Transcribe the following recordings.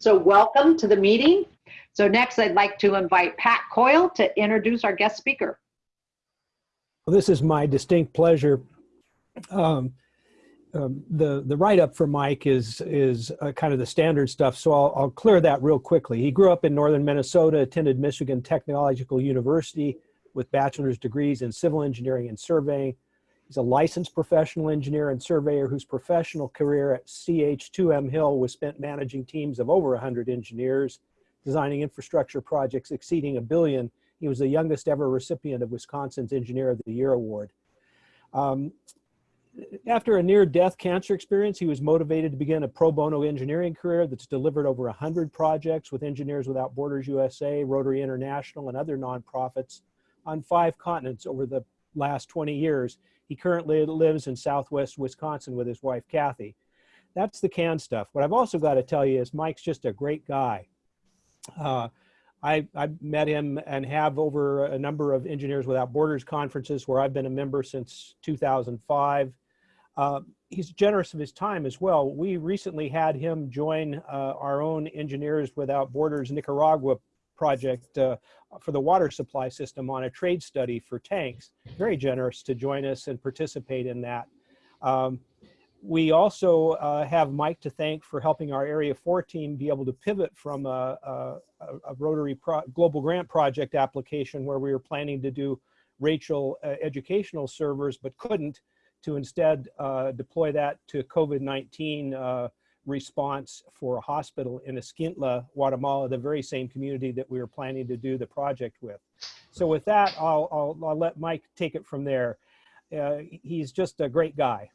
So welcome to the meeting. So next, I'd like to invite Pat Coyle to introduce our guest speaker. Well, this is my distinct pleasure. Um, um, the the write up for Mike is is uh, kind of the standard stuff, so I'll, I'll clear that real quickly. He grew up in northern Minnesota, attended Michigan Technological University with bachelor's degrees in civil engineering and surveying. He's a licensed professional engineer and surveyor whose professional career at CH2M Hill was spent managing teams of over 100 engineers, designing infrastructure projects exceeding a billion. He was the youngest ever recipient of Wisconsin's Engineer of the Year Award. Um, after a near-death cancer experience, he was motivated to begin a pro bono engineering career that's delivered over 100 projects with Engineers Without Borders USA, Rotary International, and other nonprofits on five continents over the last 20 years. He currently lives in southwest Wisconsin with his wife, Kathy. That's the can stuff. What I've also got to tell you is Mike's just a great guy. Uh, I, I met him and have over a number of Engineers Without Borders conferences where I've been a member since 2005. Uh, he's generous of his time as well. We recently had him join uh, our own Engineers Without Borders Nicaragua project uh, for the water supply system on a trade study for tanks. Very generous to join us and participate in that. Um, we also uh, have Mike to thank for helping our Area 4 team be able to pivot from a, a, a Rotary Global Grant Project application where we were planning to do Rachel uh, educational servers but couldn't to instead uh, deploy that to COVID-19 uh, response for a hospital in Escuintla, Guatemala, the very same community that we were planning to do the project with. So with that, I'll, I'll, I'll let Mike take it from there. Uh, he's just a great guy.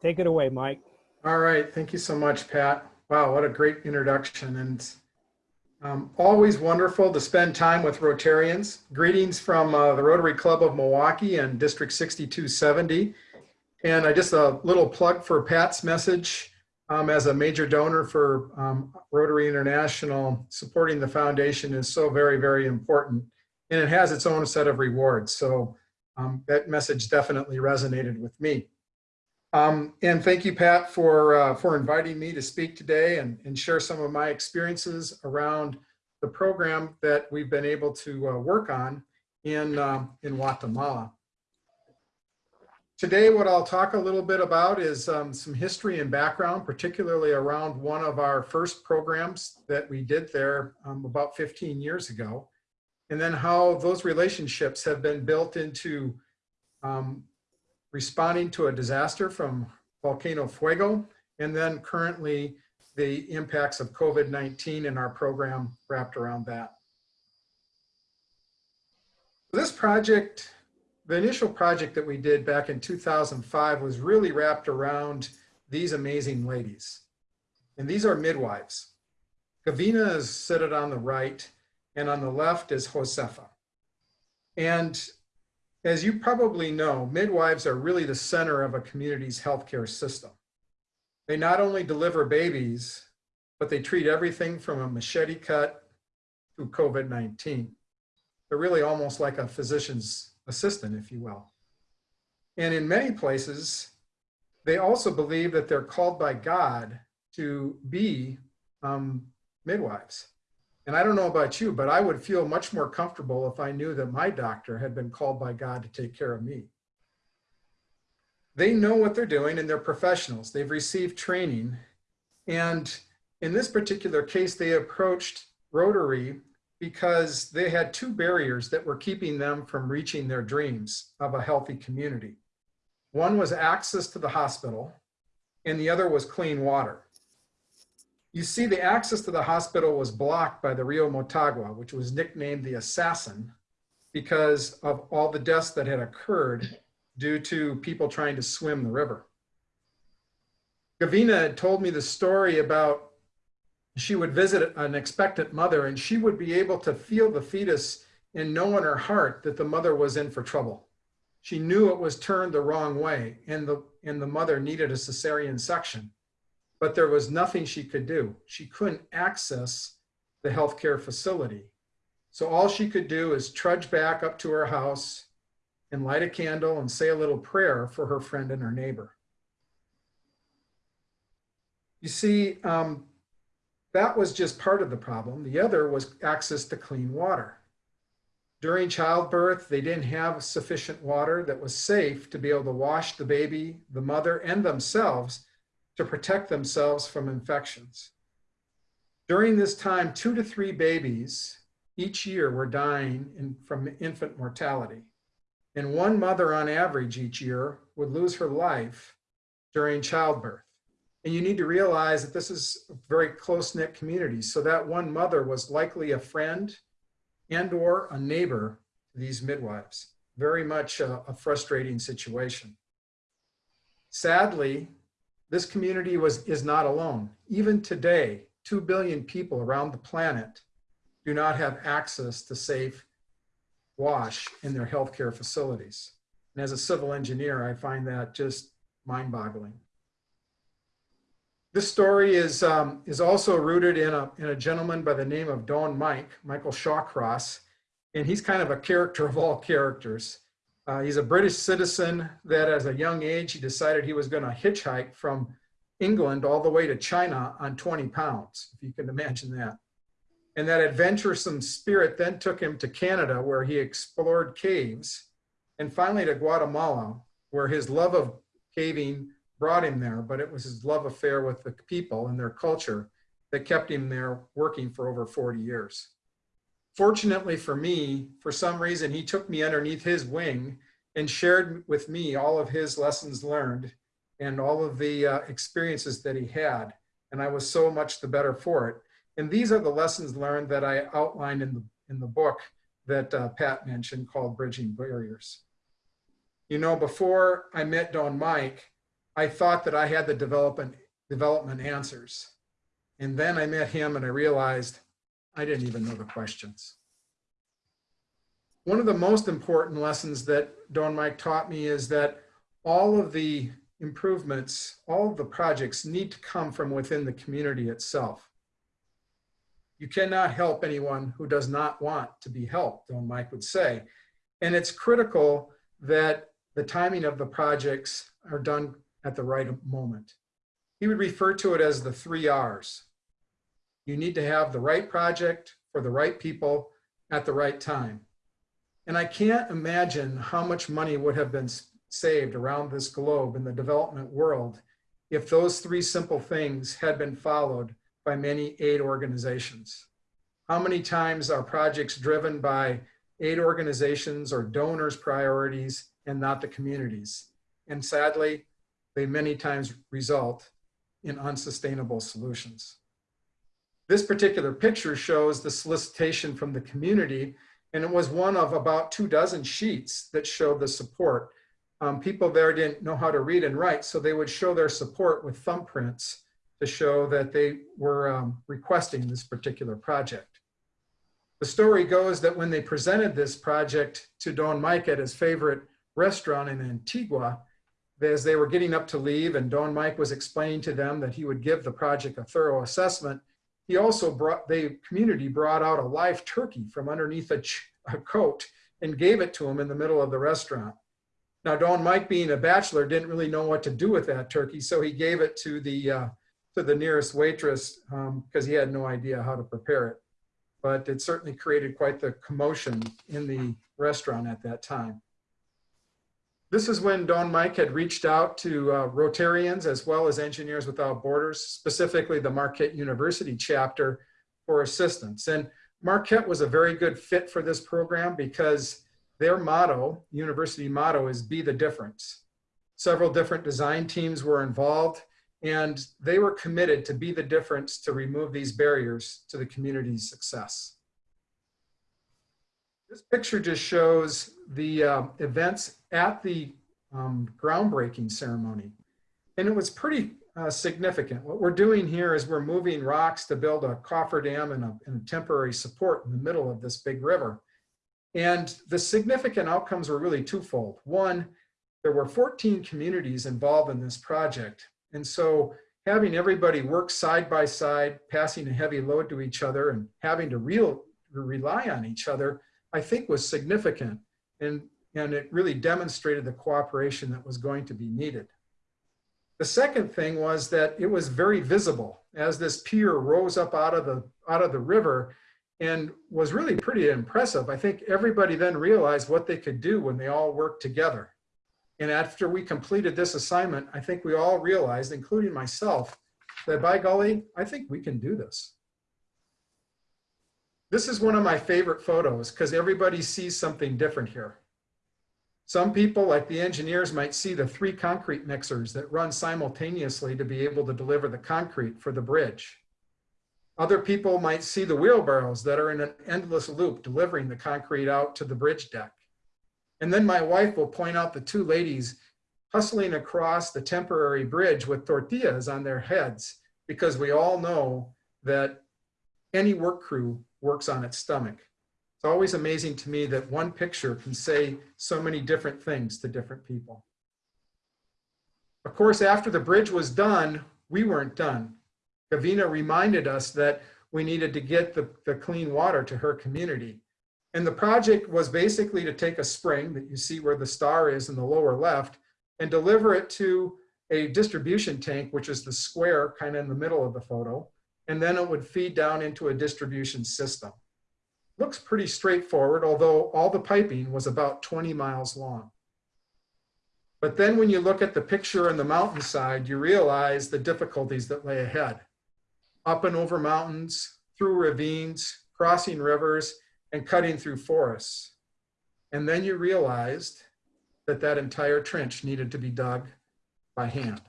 Take it away, Mike. All right. Thank you so much, Pat. Wow, what a great introduction. And um, always wonderful to spend time with Rotarians. Greetings from uh, the Rotary Club of Milwaukee and District 6270. And I just a little plug for Pat's message um, as a major donor for um, Rotary International, supporting the foundation is so very, very important. And it has its own set of rewards. So um, that message definitely resonated with me. Um, and thank you, Pat, for, uh, for inviting me to speak today and, and share some of my experiences around the program that we've been able to uh, work on in, uh, in Guatemala. Today, what I'll talk a little bit about is um, some history and background, particularly around one of our first programs that we did there um, about 15 years ago, and then how those relationships have been built into um, responding to a disaster from Volcano Fuego, and then currently the impacts of COVID-19 in our program wrapped around that. This project the initial project that we did back in 2005 was really wrapped around these amazing ladies. And these are midwives. Gavina is seated on the right, and on the left is Josefa. And as you probably know, midwives are really the center of a community's healthcare system. They not only deliver babies, but they treat everything from a machete cut to COVID-19. They're really almost like a physician's assistant, if you will. And in many places, they also believe that they're called by God to be um, midwives. And I don't know about you, but I would feel much more comfortable if I knew that my doctor had been called by God to take care of me. They know what they're doing and they're professionals. They've received training. And in this particular case, they approached Rotary because they had two barriers that were keeping them from reaching their dreams of a healthy community. One was access to the hospital, and the other was clean water. You see, the access to the hospital was blocked by the Rio Motagua, which was nicknamed the assassin because of all the deaths that had occurred due to people trying to swim the river. Gavina told me the story about she would visit an expectant mother and she would be able to feel the fetus and know in her heart that the mother was in for trouble. She knew it was turned the wrong way and the, and the mother needed a cesarean section, but there was nothing she could do. She couldn't access the healthcare facility. So all she could do is trudge back up to her house and light a candle and say a little prayer for her friend and her neighbor. You see, um, that was just part of the problem. The other was access to clean water. During childbirth, they didn't have sufficient water that was safe to be able to wash the baby, the mother, and themselves to protect themselves from infections. During this time, two to three babies each year were dying in, from infant mortality. And one mother on average each year would lose her life during childbirth. And you need to realize that this is a very close-knit community. So that one mother was likely a friend and or a neighbor to these midwives. Very much a, a frustrating situation. Sadly, this community was, is not alone. Even today, 2 billion people around the planet do not have access to safe wash in their healthcare facilities. And as a civil engineer, I find that just mind boggling. This story is, um, is also rooted in a, in a gentleman by the name of Don Mike, Michael Shawcross, and he's kind of a character of all characters. Uh, he's a British citizen that as a young age, he decided he was gonna hitchhike from England all the way to China on 20 pounds, if you can imagine that. And that adventuresome spirit then took him to Canada where he explored caves and finally to Guatemala where his love of caving brought him there, but it was his love affair with the people and their culture that kept him there working for over 40 years. Fortunately for me, for some reason, he took me underneath his wing and shared with me all of his lessons learned and all of the uh, experiences that he had. And I was so much the better for it. And these are the lessons learned that I outlined in the, in the book that uh, Pat mentioned called Bridging Barriers. You know, before I met Don Mike, I thought that I had the development, development answers. And then I met him and I realized I didn't even know the questions. One of the most important lessons that Don Mike taught me is that all of the improvements, all of the projects need to come from within the community itself. You cannot help anyone who does not want to be helped, Don Mike would say. And it's critical that the timing of the projects are done at the right moment. He would refer to it as the three R's. You need to have the right project for the right people at the right time. And I can't imagine how much money would have been saved around this globe in the development world if those three simple things had been followed by many aid organizations. How many times are projects driven by aid organizations or donors priorities and not the communities? And sadly, they many times result in unsustainable solutions. This particular picture shows the solicitation from the community and it was one of about two dozen sheets that showed the support um, people there didn't know how to read and write, so they would show their support with thumbprints to show that they were um, requesting this particular project. The story goes that when they presented this project to Don Mike at his favorite restaurant in Antigua, as they were getting up to leave and Don Mike was explaining to them that he would give the project a thorough assessment, he also brought, the community brought out a live turkey from underneath a, a coat and gave it to him in the middle of the restaurant. Now, Don Mike, being a bachelor, didn't really know what to do with that turkey, so he gave it to the uh, to the nearest waitress because um, he had no idea how to prepare it. But it certainly created quite the commotion in the restaurant at that time. This is when Don Mike had reached out to uh, Rotarians as well as Engineers Without Borders, specifically the Marquette University chapter for assistance. And Marquette was a very good fit for this program because their motto, university motto is be the difference. Several different design teams were involved and they were committed to be the difference to remove these barriers to the community's success. This picture just shows the uh, events at the um, groundbreaking ceremony. And it was pretty uh, significant. What we're doing here is we're moving rocks to build a cofferdam and a, and a temporary support in the middle of this big river. And the significant outcomes were really twofold. One, there were 14 communities involved in this project. And so having everybody work side by side, passing a heavy load to each other and having to real, rely on each other, I think was significant. And, and it really demonstrated the cooperation that was going to be needed. The second thing was that it was very visible as this pier rose up out of the out of the river and was really pretty impressive. I think everybody then realized what they could do when they all worked together. And after we completed this assignment, I think we all realized, including myself, that by golly, I think we can do this. This is one of my favorite photos because everybody sees something different here. Some people, like the engineers, might see the three concrete mixers that run simultaneously to be able to deliver the concrete for the bridge. Other people might see the wheelbarrows that are in an endless loop delivering the concrete out to the bridge deck. And then my wife will point out the two ladies hustling across the temporary bridge with tortillas on their heads because we all know that any work crew works on its stomach. It's always amazing to me that one picture can say so many different things to different people. Of course, after the bridge was done, we weren't done. Gavina reminded us that we needed to get the, the clean water to her community. And the project was basically to take a spring that you see where the star is in the lower left and deliver it to a distribution tank, which is the square kind of in the middle of the photo. And then it would feed down into a distribution system. Looks pretty straightforward, although all the piping was about 20 miles long. But then when you look at the picture on the mountainside, you realize the difficulties that lay ahead. Up and over mountains, through ravines, crossing rivers, and cutting through forests. And then you realized that that entire trench needed to be dug by hand.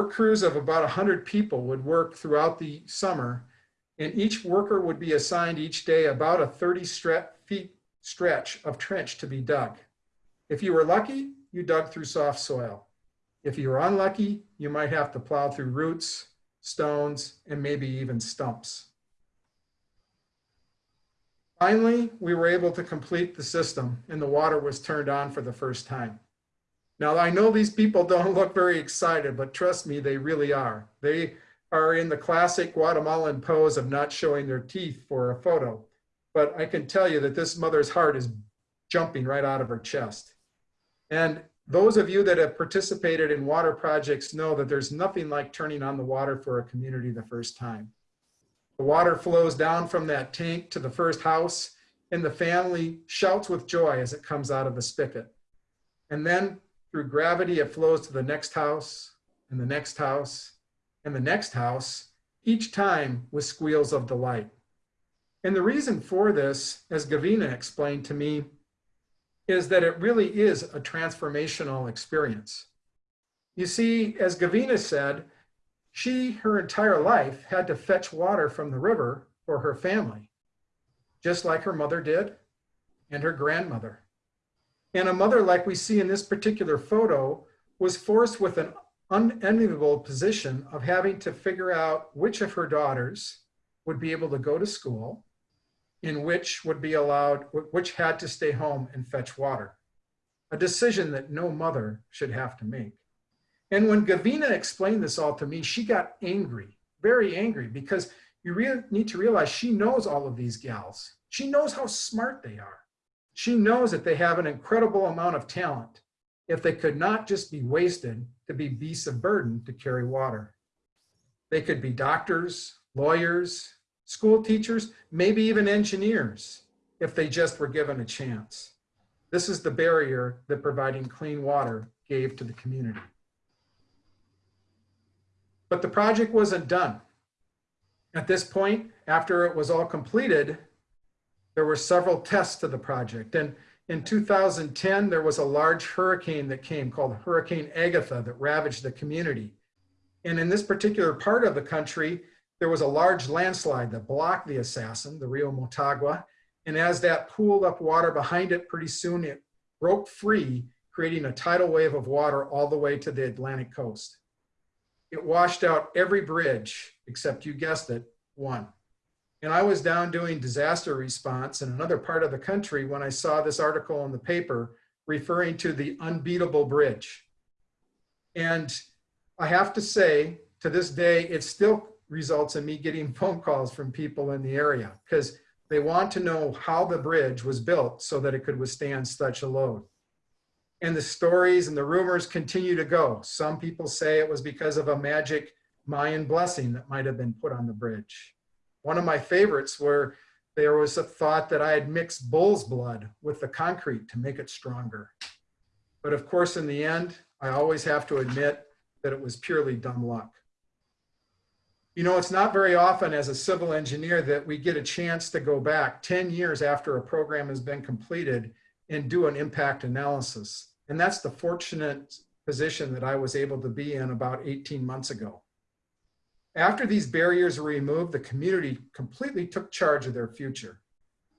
Work crews of about 100 people would work throughout the summer, and each worker would be assigned each day about a 30 stre feet stretch of trench to be dug. If you were lucky, you dug through soft soil. If you were unlucky, you might have to plow through roots, stones, and maybe even stumps. Finally, we were able to complete the system and the water was turned on for the first time. Now, I know these people don't look very excited, but trust me, they really are. They are in the classic Guatemalan pose of not showing their teeth for a photo. But I can tell you that this mother's heart is jumping right out of her chest. And those of you that have participated in water projects know that there's nothing like turning on the water for a community the first time. The water flows down from that tank to the first house and the family shouts with joy as it comes out of the spigot. And then through gravity, it flows to the next house and the next house and the next house, each time with squeals of delight. And the reason for this, as Gavina explained to me, is that it really is a transformational experience. You see, as Gavina said, she, her entire life, had to fetch water from the river for her family, just like her mother did and her grandmother. And a mother like we see in this particular photo was forced with an unenviable position of having to figure out which of her daughters would be able to go to school in which would be allowed, which had to stay home and fetch water. A decision that no mother should have to make. And when Gavina explained this all to me, she got angry, very angry, because you really need to realize she knows all of these gals. She knows how smart they are. She knows that they have an incredible amount of talent if they could not just be wasted to be beasts of burden to carry water. They could be doctors, lawyers, school teachers, maybe even engineers if they just were given a chance. This is the barrier that providing clean water gave to the community. But the project wasn't done. At this point, after it was all completed, there were several tests to the project. And in 2010, there was a large hurricane that came called Hurricane Agatha that ravaged the community. And in this particular part of the country, there was a large landslide that blocked the assassin, the Rio Motagua. And as that pooled up water behind it, pretty soon it broke free, creating a tidal wave of water all the way to the Atlantic coast. It washed out every bridge, except you guessed it, one. And I was down doing disaster response in another part of the country when I saw this article in the paper referring to the unbeatable bridge. And I have to say, to this day, it still results in me getting phone calls from people in the area because they want to know how the bridge was built so that it could withstand such a load. And the stories and the rumors continue to go. Some people say it was because of a magic Mayan blessing that might have been put on the bridge. One of my favorites were there was a thought that I had mixed bull's blood with the concrete to make it stronger. But of course, in the end, I always have to admit that it was purely dumb luck. You know, it's not very often as a civil engineer that we get a chance to go back 10 years after a program has been completed and do an impact analysis. And that's the fortunate position that I was able to be in about 18 months ago. After these barriers were removed, the community completely took charge of their future.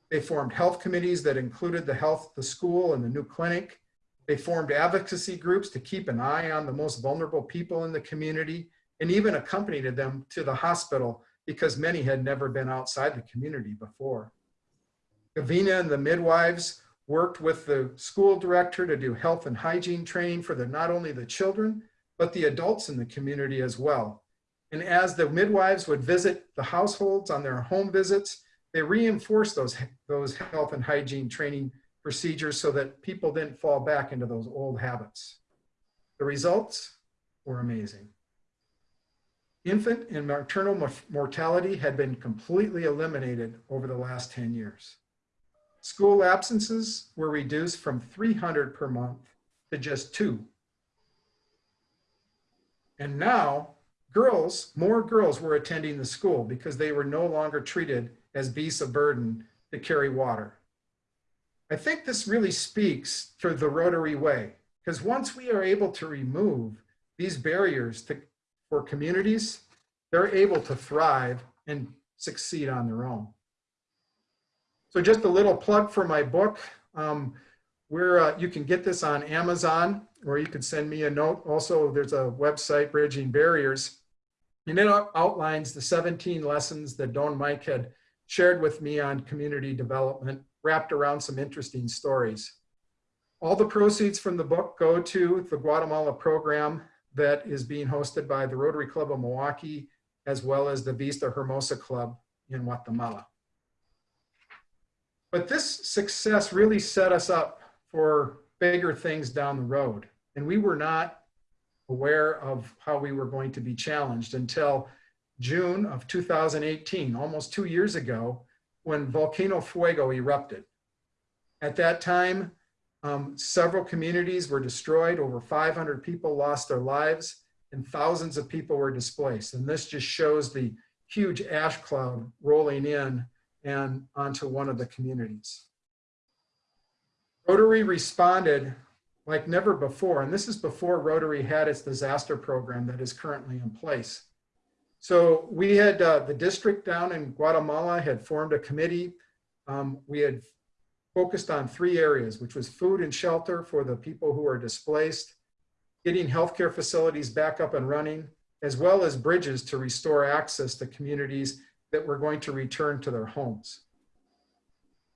They formed health committees that included the health, the school, and the new clinic. They formed advocacy groups to keep an eye on the most vulnerable people in the community and even accompanied them to the hospital because many had never been outside the community before. Gavina and the midwives worked with the school director to do health and hygiene training for the, not only the children, but the adults in the community as well. And as the midwives would visit the households on their home visits, they reinforced those, those health and hygiene training procedures so that people didn't fall back into those old habits. The results were amazing. Infant and maternal mortality had been completely eliminated over the last 10 years. School absences were reduced from 300 per month to just two. And now girls, more girls were attending the school because they were no longer treated as beasts of burden to carry water. I think this really speaks to the Rotary way, because once we are able to remove these barriers to, for communities, they're able to thrive and succeed on their own. So just a little plug for my book. Um, where uh, you can get this on Amazon, or you can send me a note. Also, there's a website, Bridging Barriers, and it outlines the 17 lessons that Don Mike had shared with me on community development, wrapped around some interesting stories. All the proceeds from the book go to the Guatemala program that is being hosted by the Rotary Club of Milwaukee, as well as the Vista Hermosa Club in Guatemala. But this success really set us up for bigger things down the road. And we were not aware of how we were going to be challenged until June of 2018, almost two years ago, when Volcano Fuego erupted. At that time, um, several communities were destroyed, over 500 people lost their lives, and thousands of people were displaced. And this just shows the huge ash cloud rolling in and onto one of the communities. Rotary responded like never before. And this is before Rotary had its disaster program that is currently in place. So we had uh, the district down in Guatemala had formed a committee. Um, we had focused on three areas, which was food and shelter for the people who are displaced, getting healthcare facilities back up and running, as well as bridges to restore access to communities that were going to return to their homes.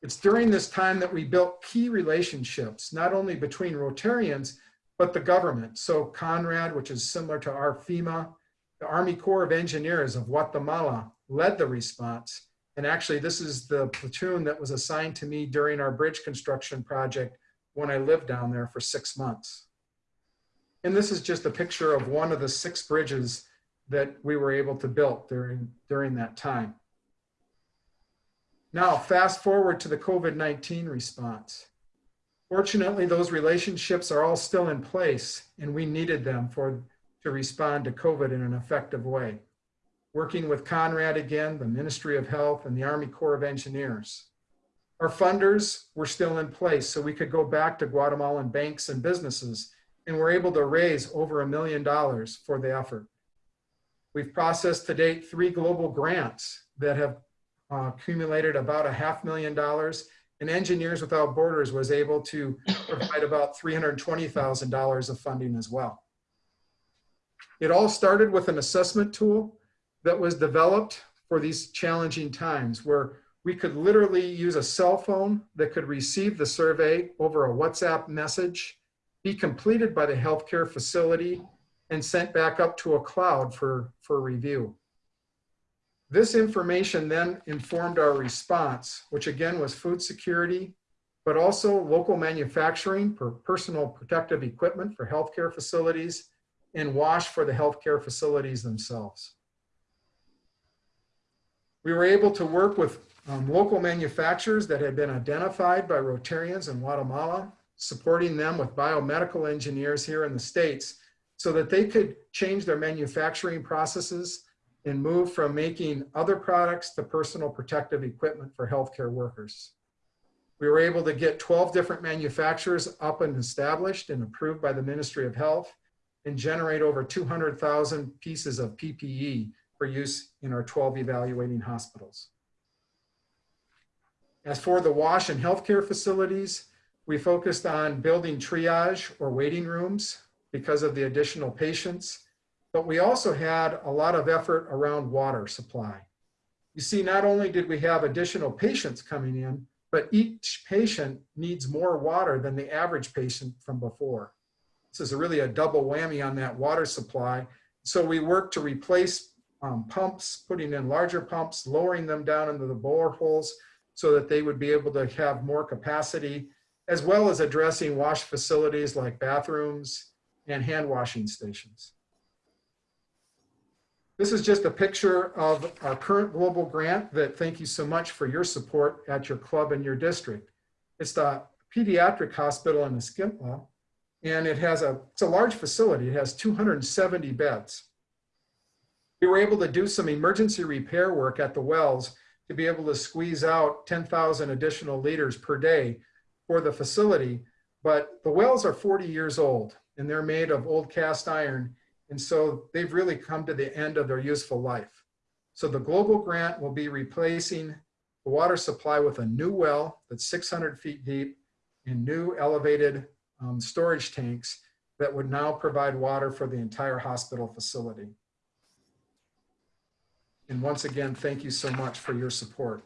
It's during this time that we built key relationships, not only between Rotarians, but the government. So CONRED, which is similar to our FEMA, the Army Corps of Engineers of Guatemala led the response. And actually, this is the platoon that was assigned to me during our bridge construction project when I lived down there for six months. And this is just a picture of one of the six bridges that we were able to build during, during that time. Now, fast forward to the COVID-19 response. Fortunately, those relationships are all still in place and we needed them for to respond to COVID in an effective way. Working with CONRED again, the Ministry of Health and the Army Corps of Engineers. Our funders were still in place so we could go back to Guatemalan banks and businesses and we're able to raise over a million dollars for the effort. We've processed to date three global grants that have uh, accumulated about a half million dollars and Engineers Without Borders was able to provide about $320,000 of funding as well. It all started with an assessment tool that was developed for these challenging times where we could literally use a cell phone that could receive the survey over a WhatsApp message, be completed by the healthcare facility, and sent back up to a cloud for, for review. This information then informed our response, which again was food security, but also local manufacturing for personal protective equipment for healthcare facilities and wash for the healthcare facilities themselves. We were able to work with um, local manufacturers that had been identified by Rotarians in Guatemala, supporting them with biomedical engineers here in the States so that they could change their manufacturing processes and move from making other products to personal protective equipment for healthcare workers. We were able to get 12 different manufacturers up and established and approved by the Ministry of Health and generate over 200,000 pieces of PPE for use in our 12 evaluating hospitals. As for the wash and healthcare facilities, we focused on building triage or waiting rooms because of the additional patients, but we also had a lot of effort around water supply. You see, not only did we have additional patients coming in, but each patient needs more water than the average patient from before. This is really a double whammy on that water supply. So we worked to replace um, pumps, putting in larger pumps, lowering them down into the boreholes so that they would be able to have more capacity, as well as addressing wash facilities like bathrooms and hand washing stations. This is just a picture of our current global grant that thank you so much for your support at your club and your district. It's the pediatric hospital in Escuintla, and it has a, it's a large facility. It has 270 beds. We were able to do some emergency repair work at the wells to be able to squeeze out 10,000 additional liters per day for the facility. But the wells are 40 years old and they're made of old cast iron. And so they've really come to the end of their useful life. So the global grant will be replacing the water supply with a new well that's 600 feet deep and new elevated um, storage tanks that would now provide water for the entire hospital facility. And once again, thank you so much for your support.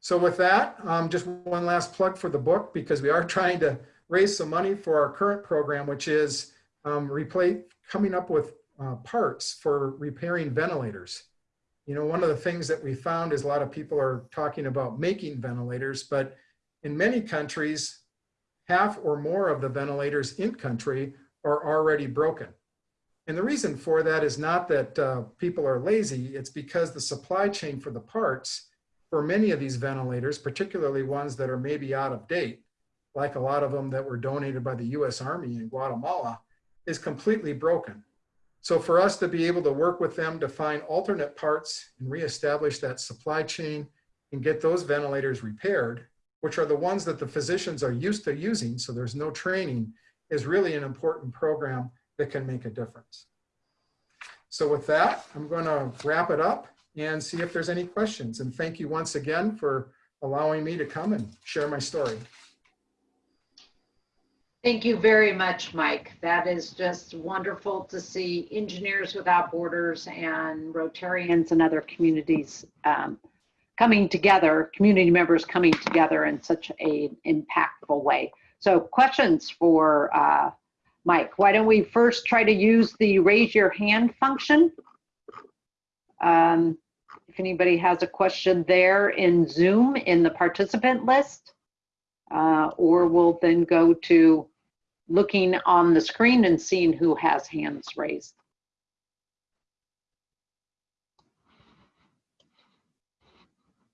So with that, um, just one last plug for the book because we are trying to raise some money for our current program, which is um, replace, coming up with uh, parts for repairing ventilators. You know, one of the things that we found is a lot of people are talking about making ventilators, but in many countries, half or more of the ventilators in country are already broken. And the reason for that is not that uh, people are lazy, it's because the supply chain for the parts for many of these ventilators, particularly ones that are maybe out of date, like a lot of them that were donated by the US Army in Guatemala, is completely broken. So for us to be able to work with them to find alternate parts and reestablish that supply chain and get those ventilators repaired, which are the ones that the physicians are used to using, so there's no training, is really an important program that can make a difference. So with that, I'm going to wrap it up and see if there's any questions. And thank you once again for allowing me to come and share my story. Thank you very much, Mike. That is just wonderful to see Engineers Without Borders and Rotarians and other communities um, coming together, community members coming together in such an impactful way. So questions for uh, Mike, why don't we first try to use the raise your hand function? Um, if anybody has a question there in Zoom in the participant list, uh, or we'll then go to looking on the screen and seeing who has hands raised.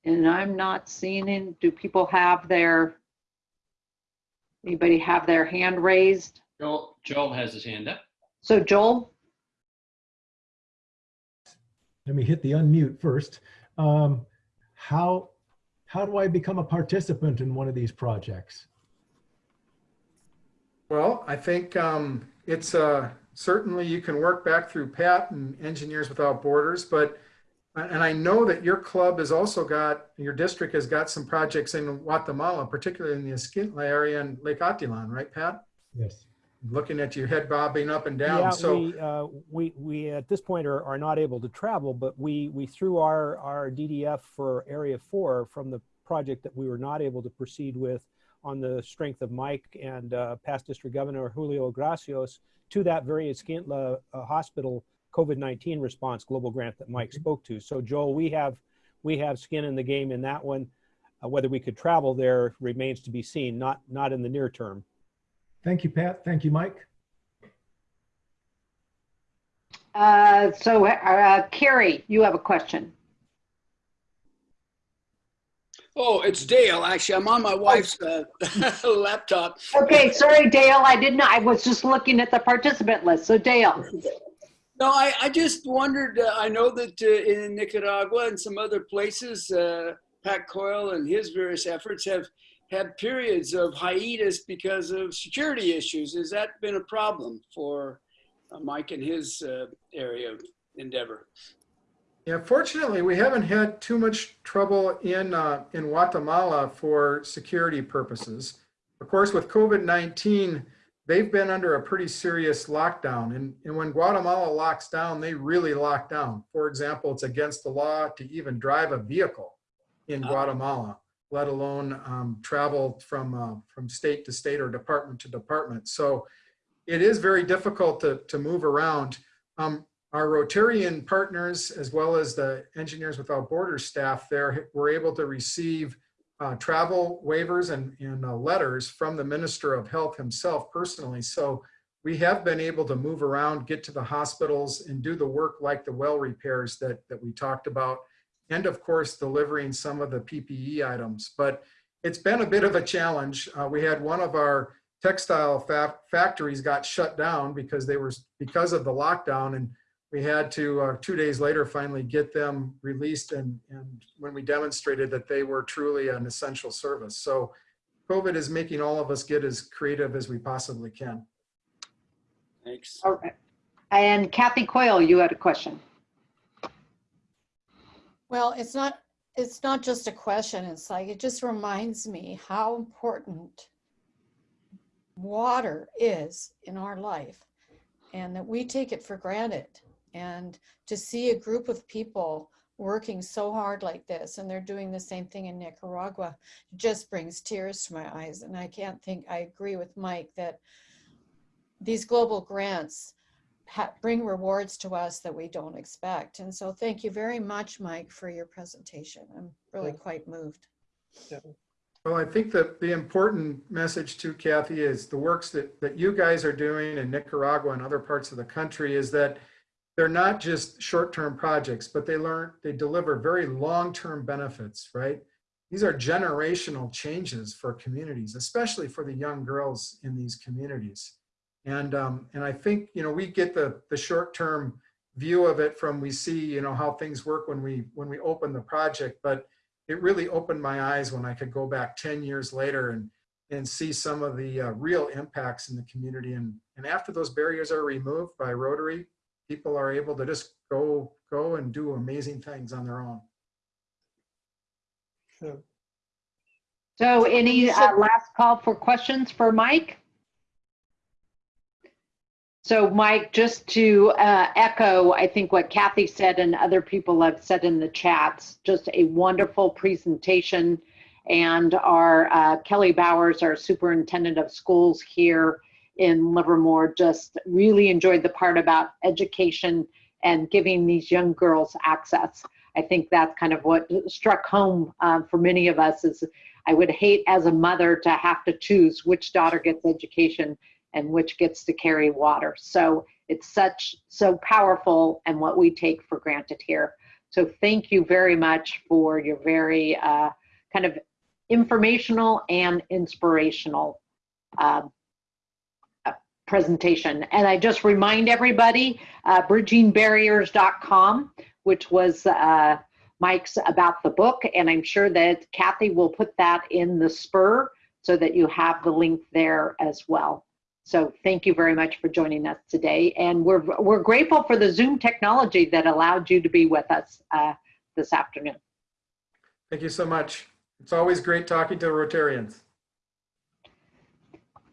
And I'm not seeing it. Do people have their, anybody have their hand raised? Joel, Joel has his hand up. So Joel, Let me hit the unmute first. Um, how, how do I become a participant in one of these projects? Well, I think um, it's uh, certainly you can work back through Pat and Engineers Without Borders, but and I know that your club has also got, your district has got some projects in Guatemala, particularly in the Escuintla area and Lake Atitlan, right, Pat? Yes. Looking at your head bobbing up and down. Yeah, so we, uh, we, we at this point are, are not able to travel, but we, we threw our, our DDF for Area 4 from the project that we were not able to proceed with on the strength of Mike and uh, past District Governor Julio Gracios to that very Escuintla uh, hospital COVID-19 response global grant that Mike Mhm. spoke to. So Joel, we have, we have skin in the game in that one. Uh, whether we could travel there remains to be seen, not, not in the near term. Thank you, Pat. Thank you, Mike. Uh, so, uh, Carrie, you have a question. Oh, it's Dale. Actually, I'm on my wife's uh, laptop. Okay, sorry, Dale, I didn't I was just looking at the participant list. So Dale, No, I, I just wondered. Uh, I know that uh, in Nicaragua and some other places, uh, Pat Coyle and his various efforts have had periods of hiatus because of security issues. Has that been a problem for uh, Mike and his uh, area of endeavor? Yeah, fortunately, we haven't had too much trouble in, uh, in Guatemala for security purposes. Of course, with COVID-19, they've been under a pretty serious lockdown. And, and when Guatemala locks down, they really lock down. For example, it's against the law to even drive a vehicle in Ah. Guatemala, let alone um, travel from, uh, from state to state or department to department. So it is very difficult to, to move around. Um, our Rotarian partners, as well as the Engineers Without Borders staff there, were able to receive uh, travel waivers and, and uh, letters from the Minister of Health himself personally. So we have been able to move around, get to the hospitals and do the work like the well repairs that, that we talked about. And of course, delivering some of the PPE items. But it's been a bit of a challenge. Uh, we had one of our textile fa factories got shut down because they were, because of the lockdown. And we had to, uh, two days later, finally get them released and, and when we demonstrated that they were truly an essential service. So COVID is making all of us get as creative as we possibly can. Thanks. all right. And Kathy Coyle, you had a question. Well, it's not, it's not just a question. It's like, it just reminds me how important water is in our life and that we take it for granted. And to see a group of people working so hard like this, and they're doing the same thing in Nicaragua, just brings tears to my eyes. And I can't think, I agree with Mike that these global grants ha- bring rewards to us that we don't expect. And so thank you very much, Mike, for your presentation. I'm really Yeah. quite moved. Well, I think that the important message to Kathy, is the works that, that you guys are doing in Nicaragua and other parts of the country is that they're not just short-term projects, but they learn, they deliver very long-term benefits, right? These are generational changes for communities, especially for the young girls in these communities. And, um, and I think, you know, we get the, the short-term view of it from we see, you know, how things work when we, when we open the project, but it really opened my eyes when I could go back 10 years later and, and see some of the uh, real impacts in the community. And, and after those barriers are removed by Rotary, people are able to just go, go and do amazing things on their own. So any uh, last call for questions for Mike? So Mike, just to uh, echo, I think what Kathy said and other people have said in the chats, just a wonderful presentation. And our uh, Kelly Bowers, our superintendent of schools here in Livermore, just really enjoyed the part about education and giving these young girls access. I think that's kind of what struck home uh, for many of us is I would hate as a mother to have to choose which daughter gets education and which gets to carry water. So it's such, so powerful and what we take for granted here. So thank you very much for your very uh, kind of informational and inspirational uh, presentation. And I just remind everybody, uh, bridgingbarriers.com, which was uh, Mike's about the book, and I'm sure that Kathy will put that in the spur so that you have the link there as well. So thank you very much for joining us today, and we're we're grateful for the Zoom technology that allowed you to be with us uh, this afternoon. Thank you so much. It's always great talking to Rotarians.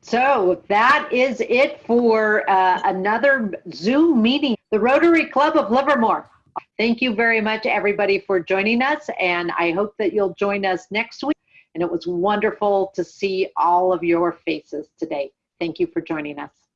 So that is it for uh, another Zoom meeting, the Rotary Club of Livermore. Thank you very much, everybody, for joining us, and I hope that you'll join us next week. And it was wonderful to see all of your faces today. Thank you for joining us.